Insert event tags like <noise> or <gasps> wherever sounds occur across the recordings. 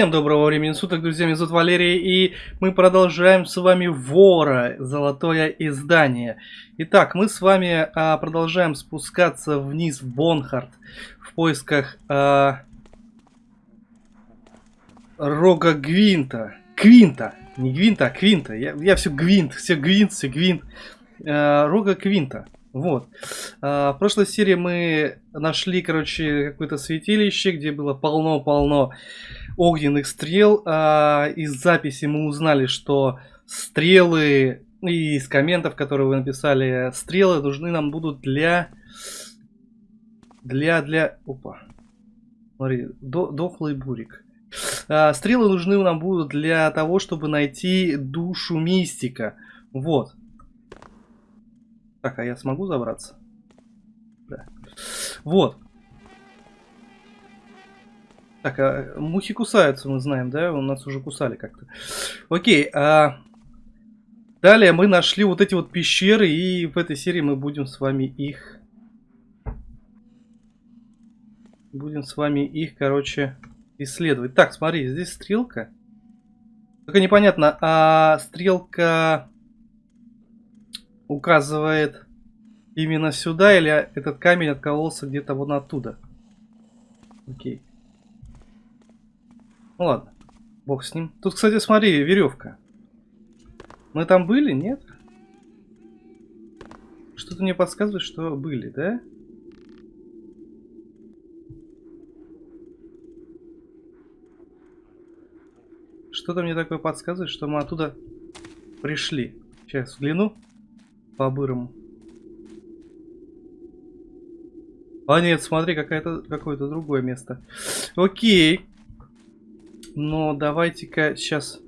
Всем доброго времени суток, друзья, меня зовут Валерий, и мы продолжаем с вами Вора, Золотое издание. Итак, мы с вами а, продолжаем спускаться вниз в Бонхард в поисках а, Рога Гвинта. Квинта, не Гвинта, а Квинта. Я, я все Гвинт, все Гвинт, все Гвинт. А, Рога Квинта. Вот. А, в прошлой серии мы нашли, короче, какое-то святилище, где было полно-полно огненных стрел. А, из записи мы узнали, что стрелы и из комментов, которые вы написали, стрелы нужны нам будут для... Для, для... Опа. Смотри, до, дохлый бурик. А, стрелы нужны нам будут для того, чтобы найти душу мистика. Вот. Так, а я смогу забраться? Да. Вот. Так, а мухи кусаются, мы знаем, да? У нас уже кусали как-то. Окей, а... Далее мы нашли вот эти вот пещеры, и в этой серии мы будем с вами их... Будем с вами их, короче, исследовать. Так, смотри, здесь стрелка. Только непонятно, а стрелка указывает именно сюда, или этот камень откололся где-то вон оттуда. Окей. Ну ладно, бог с ним. Тут, кстати, смотри, веревка. Мы там были, нет? Что-то мне подсказывает, что были, да? Что-то мне такое подсказывает, что мы оттуда пришли. Сейчас взгляну по-бырому. А нет, смотри, какое-то какое-то другое место. Окей. Но давайте-ка сейчас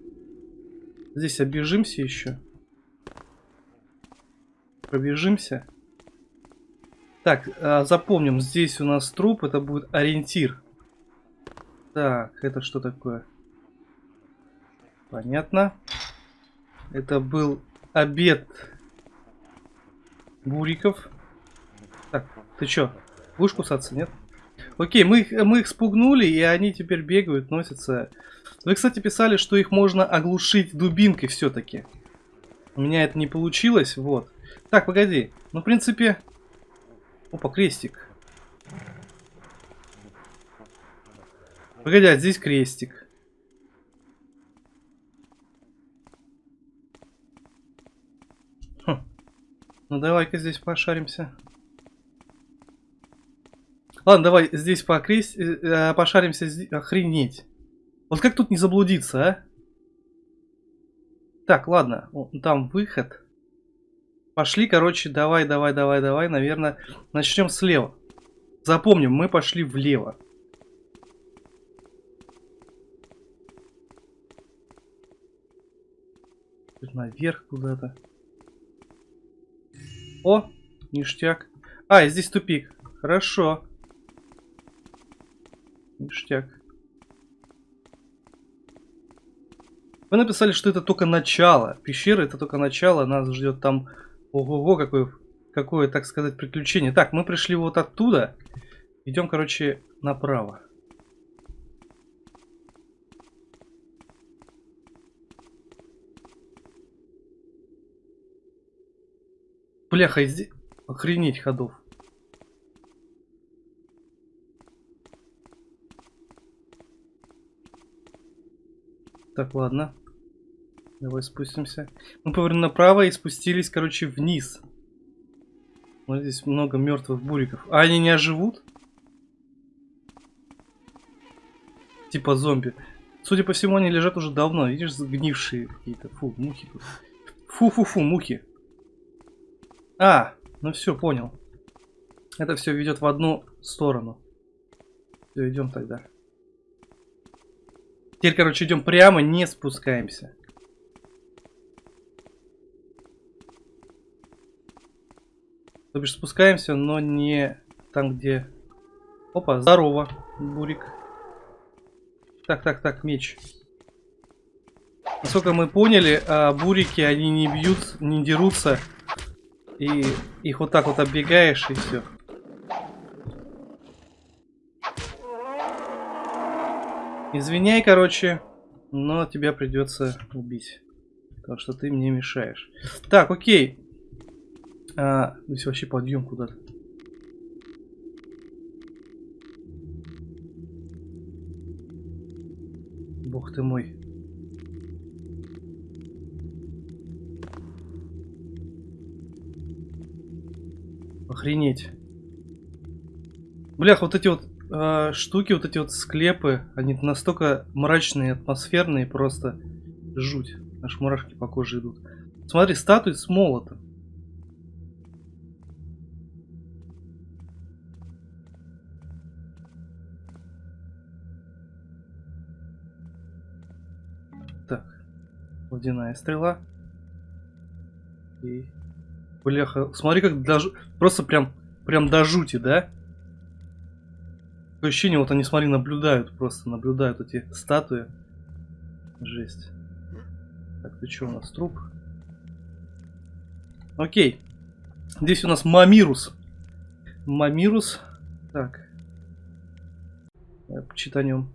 здесь оббежимся еще. Пробежимся. Так, а, запомним, здесь у нас труп, это будет ориентир. Так, это что такое? Понятно. Это был обед Буриков. Так, ты чё, будешь кусаться, нет? Окей, мы их, мы их спугнули, и они теперь бегают, носятся. Вы, кстати, писали, что их можно оглушить дубинкой все-таки. У меня это не получилось, вот. Так, погоди. Ну, в принципе... Опа, крестик. Погоди, а здесь крестик. Ну давай-ка здесь пошаримся. Ладно, давай здесь покресть, э, э пошаримся. Охренеть. Вот как тут не заблудиться, а? Так, ладно. Там выход. Пошли, короче, давай, давай, давай, давай. Наверное, начнем слева. Запомним, мы пошли влево. Наверх куда-то. О, ништяк. А, здесь тупик. Хорошо. Ништяк. Вы написали, что это только начало. Пещера это только начало. Нас ждет там... Ого-го, какое, какое, так сказать, приключение. Так, мы пришли вот оттуда. Идем, короче, направо. Бляха, здесь... Охренеть ходов. Так, ладно. Давай спустимся. Мы повернули направо и спустились, короче, вниз. Вот здесь много мертвых буриков. А они не оживут? Типа зомби. Судя по всему, они лежат уже давно. Видишь, загнившие какие-то. Фу, мухи. Фу-фу-фу, мухи. А, ну все, понял. Это все ведет в одну сторону. Все, идем тогда. Теперь, короче, идем прямо, не спускаемся. То бишь спускаемся, но не там, где... Опа, здорово, Бурик. Так, так, так, меч. Насколько мы поняли, а, бурики, они не бьют, не дерутся и их вот так вот оббегаешь и все. Извиняй, короче, но тебя придется убить. Потому что ты мне мешаешь. Так, окей. А, здесь вообще подъем куда-то. Бог ты мой. Охренеть. Блях, вот эти вот э, штуки, вот эти вот склепы, они настолько мрачные, атмосферные, просто жуть. Аж мурашки по коже идут. Смотри, статуи с молотом. Так, водяная стрела. И... Бляха, смотри, как даже... Просто прям, прям до жути, да? Такое ощущение, вот они, смотри, наблюдают, просто наблюдают эти статуи. Жесть. Так, ты что у нас, труп? Окей. Здесь у нас Мамирус. Мамирус. Так. Почитанем.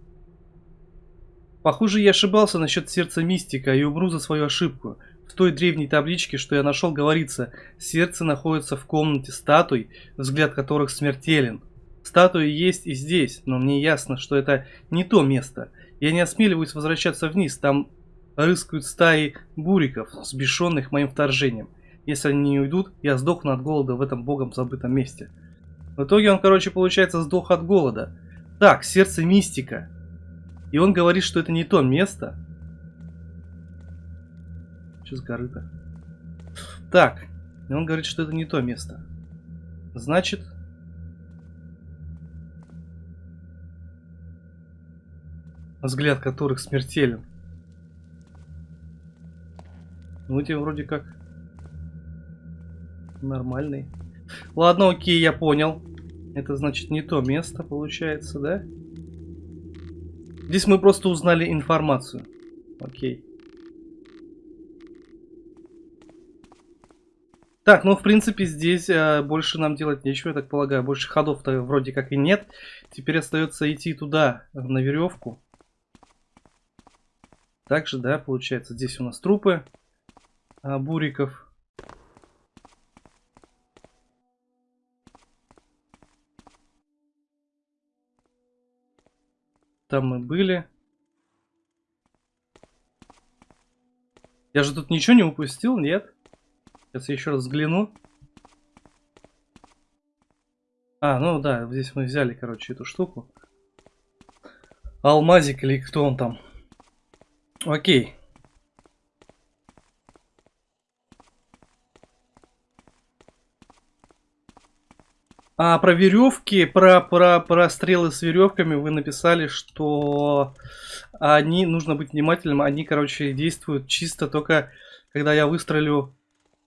Похоже, я ошибался насчет сердца мистика и умру за свою ошибку. В той древней табличке, что я нашел, говорится, сердце находится в комнате статуй, взгляд которых смертелен. Статуи есть и здесь, но мне ясно, что это не то место. Я не осмеливаюсь возвращаться вниз, там рыскают стаи буриков, сбешенных моим вторжением. Если они не уйдут, я сдохну от голода в этом богом забытом месте. В итоге он, короче, получается, сдох от голода. Так, сердце мистика. И он говорит, что это не то место. Что с горы-то? Так, и он говорит, что это не то место. Значит, взгляд которых смертелен. Ну, эти вроде как нормальный. Ладно, окей, я понял. Это значит не то место, получается, да? Здесь мы просто узнали информацию. Окей. Так, ну, в принципе, здесь э, больше нам делать нечего, я так полагаю. Больше ходов-то вроде как и нет. Теперь остается идти туда, на веревку. Также, да, получается, здесь у нас трупы а, буриков. Там мы были. Я же тут ничего не упустил, нет? Сейчас я еще раз взгляну. А, ну да, здесь мы взяли, короче, эту штуку. Алмазик или кто он там. Окей. А про веревки, про, про, про стрелы с веревками вы написали, что они, нужно быть внимательным, они, короче, действуют чисто только, когда я выстрелю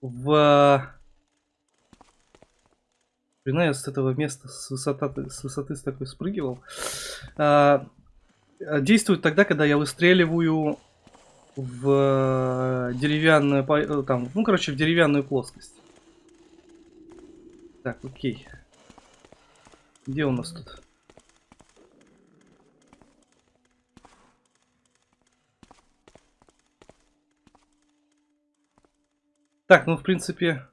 в... Блин, я с этого места, с высоты, с высоты с такой спрыгивал. А, действуют тогда, когда я выстреливаю в деревянную, э, там, ну, короче, в деревянную плоскость. Так, окей. Где у нас тут? Так, ну, в принципе,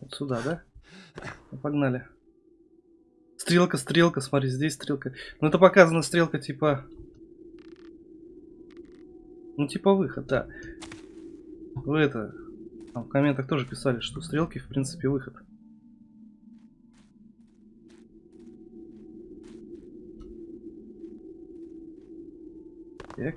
вот сюда, да? Ну, погнали. Стрелка, стрелка, смотри, здесь стрелка. Ну, это показана стрелка, типа... Ну, типа выход, да. Вы это... Там в комментах тоже писали, что стрелки, в принципе, выход. Так.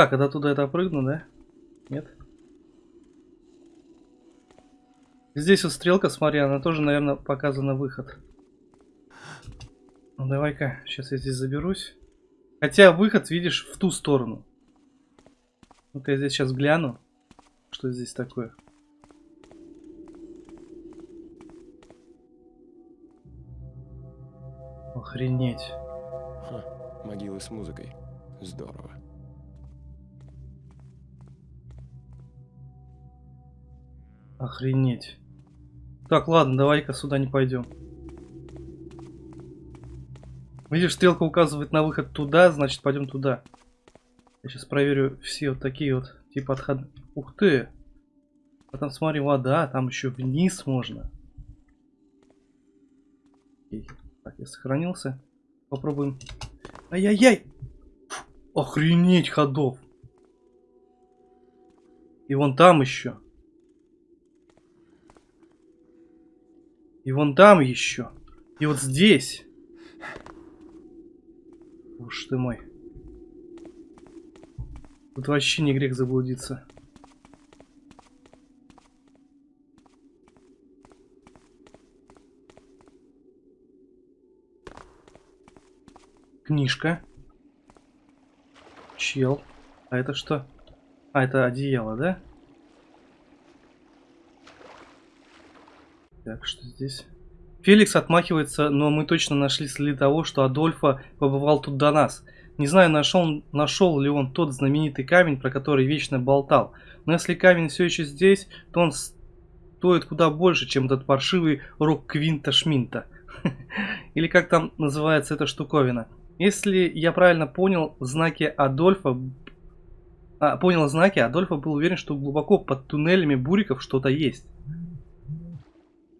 Так, это туда это прыгну, да? Нет? Здесь вот стрелка, смотри, она тоже, наверное, показана выход. Ну давай-ка, сейчас я здесь заберусь. Хотя выход, видишь, в ту сторону. Ну-ка я здесь сейчас гляну, что здесь такое. Охренеть. Ха, могилы с музыкой. Здорово. Охренеть. Так, ладно, давай-ка сюда не пойдем. Видишь, стрелка указывает на выход туда, значит пойдем туда. Я сейчас проверю все вот такие вот типа отход. Ух ты! А там смотри, вода, там еще вниз можно. Окей. Так, я сохранился. Попробуем. Ай-яй-яй! Охренеть ходов! И вон там еще. И вон там еще. И вот здесь. Уж ты мой. Тут вообще не грех заблудиться. Книжка. Чел. А это что? А, это одеяло, да? Так, что здесь? Феликс отмахивается, но мы точно нашли следы того, что Адольфа побывал тут до нас. Не знаю, нашел, нашел ли он тот знаменитый камень, про который вечно болтал. Но если камень все еще здесь, то он стоит куда больше, чем этот паршивый рок Квинта Шминта. <laughs> Или как там называется эта штуковина. Если я правильно понял знаки Адольфа, а, понял знаки, Адольфа был уверен, что глубоко под туннелями буриков что-то есть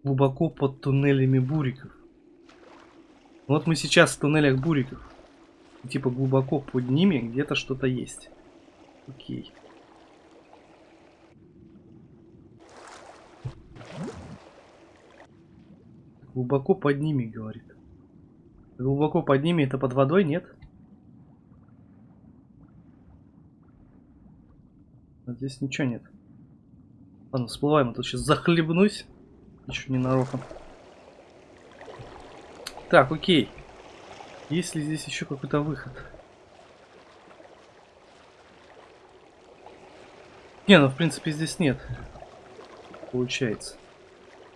глубоко под туннелями буриков. Вот мы сейчас в туннелях буриков. И, типа глубоко под ними где-то что-то есть. Окей. Глубоко под ними, говорит. Глубоко под ними это под водой, нет? А здесь ничего нет. Ладно, всплываем, а то сейчас захлебнусь. Еще ненароком. Так, окей. Есть ли здесь еще какой-то выход? Не, ну в принципе здесь нет. Получается.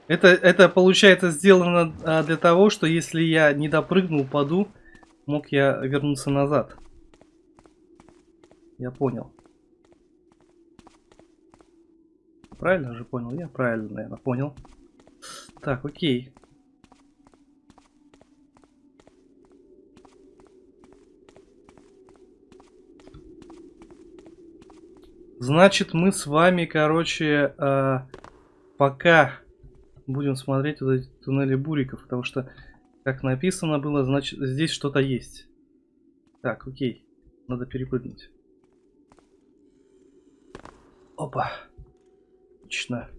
Это, это получается сделано а, для того, что если я не допрыгнул, паду, мог я вернуться назад. Я понял. Правильно же понял? Я правильно, наверное, понял. Так, окей. Значит, мы с вами, короче, э, пока будем смотреть вот эти туннели буриков, потому что, как написано было, значит, здесь что-то есть. Так, окей. Надо перепрыгнуть. Опа. Отлично.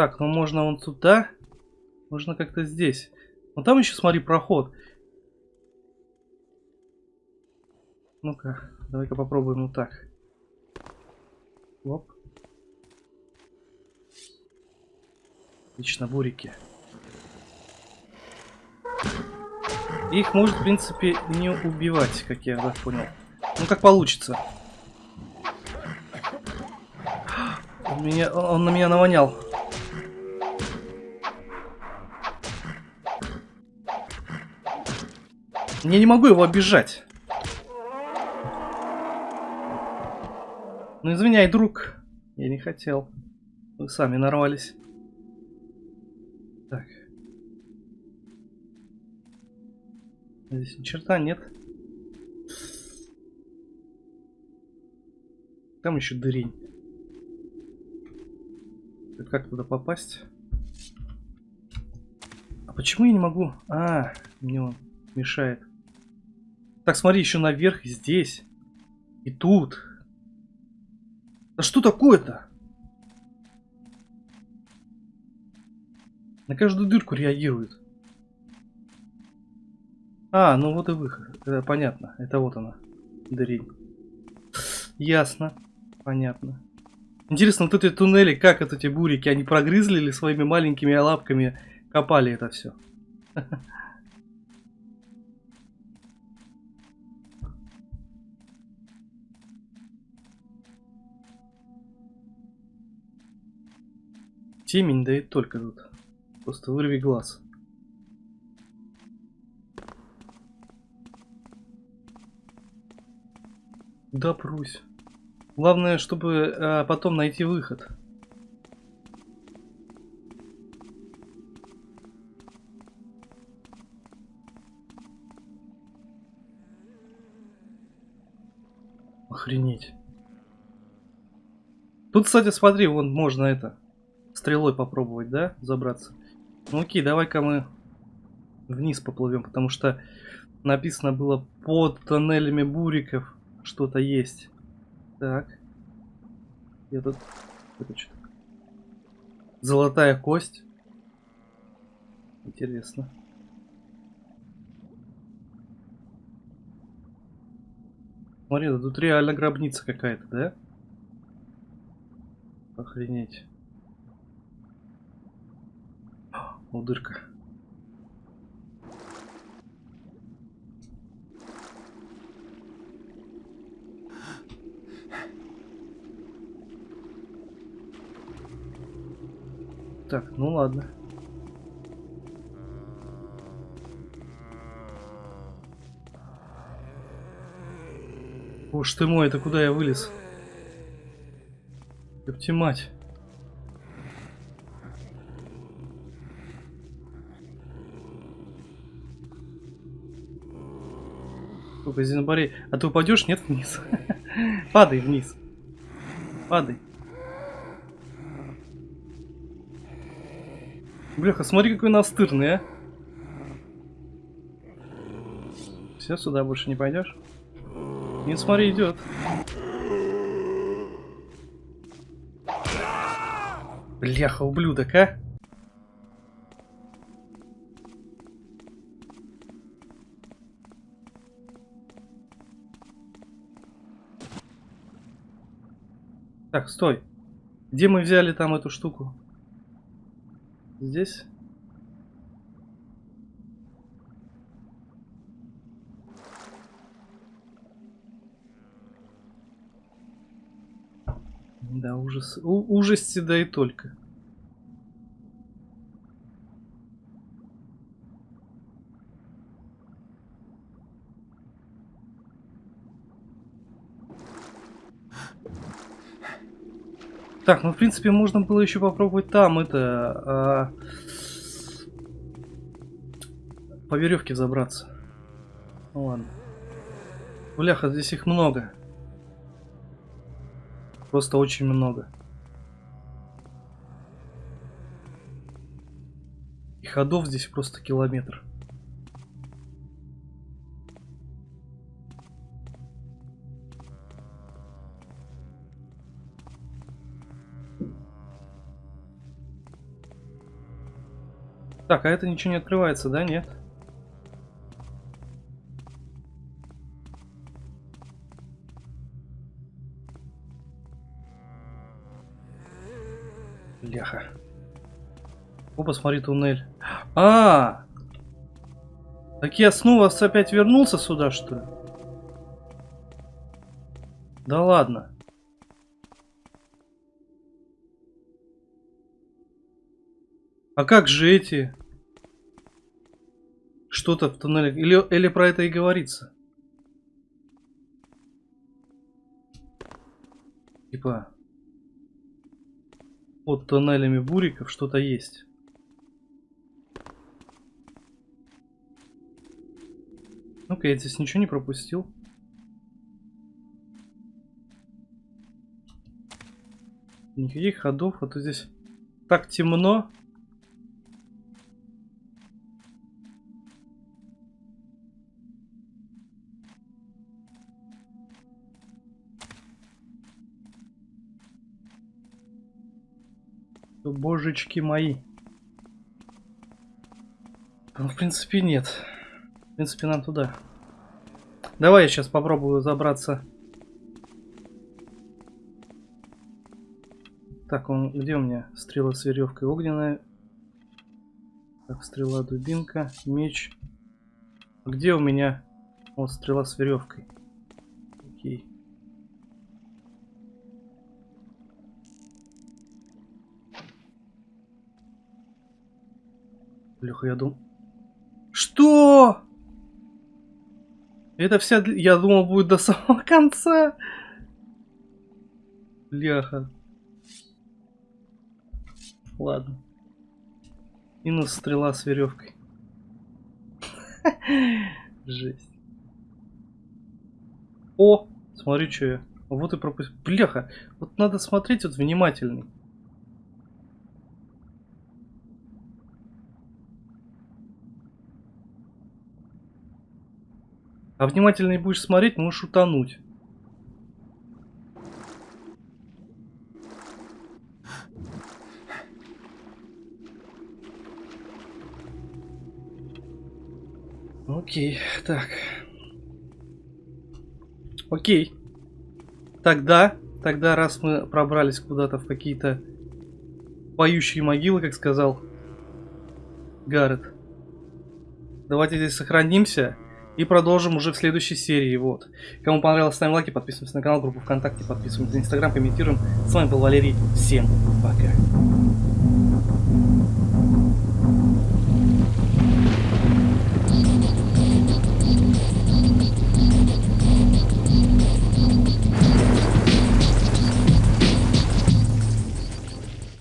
Так, ну можно вон туда. Можно как-то здесь. Ну там еще, смотри, проход. Ну-ка, давай-ка попробуем вот так. Оп. Отлично, бурики. Их может, в принципе, не убивать, как я так понял. Ну, как получится. <gasps> Он, меня, он на меня навонял. Я не могу его обижать. Ну извиняй, друг. Я не хотел. Вы сами нарвались. Так. Здесь ни черта нет. Там еще дырень. Это как туда попасть? А почему я не могу? А, мне он мешает. Так, смотри, еще наверх, здесь. И тут. Да что такое-то? На каждую дырку реагирует. А, ну вот и выход. Это понятно. Это вот она. Дырень. Ясно. Понятно. Интересно, вот эти туннели, как это эти бурики, они прогрызли или своими маленькими лапками копали это все? <laughs> Темень, да и только тут. Просто вырви глаз. Да прусь. Главное, чтобы а, потом найти выход. Охренеть. Тут, кстати, смотри, вон можно это стрелой попробовать, да, забраться. Ну окей, давай-ка мы вниз поплывем, потому что написано было под тоннелями буриков что-то есть. Так. Я тут... Это что Золотая кость. Интересно. Смотри, тут реально гробница какая-то, да? Охренеть. О. Так, ну ладно. Уж ты мой, это куда я вылез? Ёпти мать. Сколько Зинобарей. А ты упадешь? Нет, вниз. <laughs> Падай вниз. Падай. Бляха, смотри, какой настырный, а. Все, сюда больше не пойдешь? Не смотри, идет. Бляха, ублюдок, а? Так, стой. Где мы взяли там эту штуку? Здесь? Да, ужас. У ужасти, да и только. Так, ну в принципе можно было еще попробовать там это а, по веревке забраться. Ну ладно. Бляха, здесь их много. Просто очень много. И ходов здесь просто километр. Так, а это ничего не открывается, да? Нет? Бляха. О, посмотри, туннель. А, -а, а! Так я снова опять вернулся сюда, что ли? Да ладно. А как же эти? Что-то в туннеле. Или, или про это и говорится? Типа, под тоннелями буриков что-то есть. Ну-ка, я здесь ничего не пропустил. Никаких ходов, а то здесь так темно. Божечки мои. Ну, в принципе, нет. В принципе, нам туда. Давай я сейчас попробую забраться. Так, он где у меня? Стрела с веревкой огненная. Так, стрела, дубинка, меч. Где у меня? Вот стрела с веревкой. Окей. Бляха, я думал... Что? Это вся... Я думал, будет до <laughs> самого конца. Бляха. Ладно. Минус стрела с веревкой. <laughs> Жесть. О, Смотри, что я. Вот и пропустил. Бляха, вот надо смотреть вот внимательней. А внимательнее будешь смотреть, можешь утонуть. Окей, так. Окей. Тогда, тогда раз мы пробрались куда-то в какие-то поющие могилы, как сказал Гаррет, давайте здесь сохранимся и продолжим уже в следующей серии. Вот. Кому понравилось, ставим лайки, подписываемся на канал, группу ВКонтакте, подписываемся на Инстаграм, комментируем. С вами был Валерий. Всем пока.